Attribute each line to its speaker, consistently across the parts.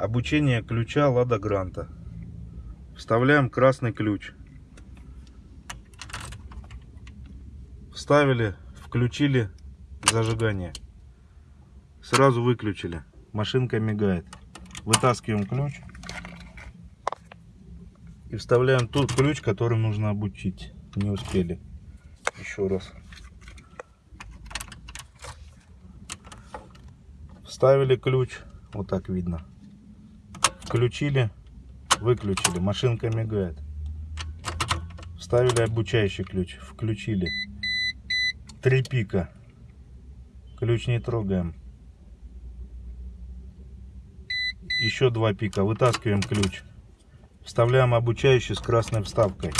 Speaker 1: Обучение ключа Лада Гранта. Вставляем красный ключ. Вставили, включили зажигание. Сразу выключили. Машинка мигает. Вытаскиваем ключ. И вставляем тот ключ, который нужно обучить. Не успели. Еще раз. Вставили ключ. Вот так видно. Включили. Выключили. Машинка мигает. Вставили обучающий ключ. Включили. Три пика. Ключ не трогаем. Еще два пика. Вытаскиваем ключ. Вставляем обучающий с красной вставкой.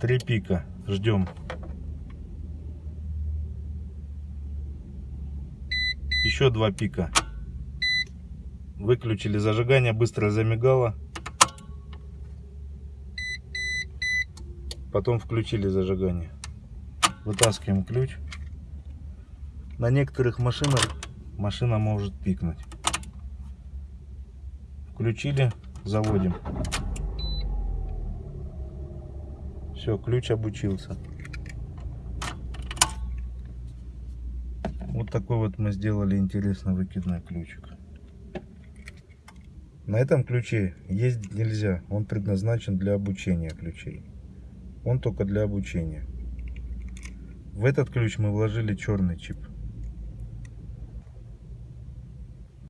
Speaker 1: Три пика. Ждем. Еще два пика. Выключили зажигание, быстро замигало. Потом включили зажигание. Вытаскиваем ключ. На некоторых машинах машина может пикнуть. Включили, заводим. Все, ключ обучился. Вот такой вот мы сделали интересный выкидной ключик. На этом ключе ездить нельзя. Он предназначен для обучения ключей. Он только для обучения. В этот ключ мы вложили черный чип.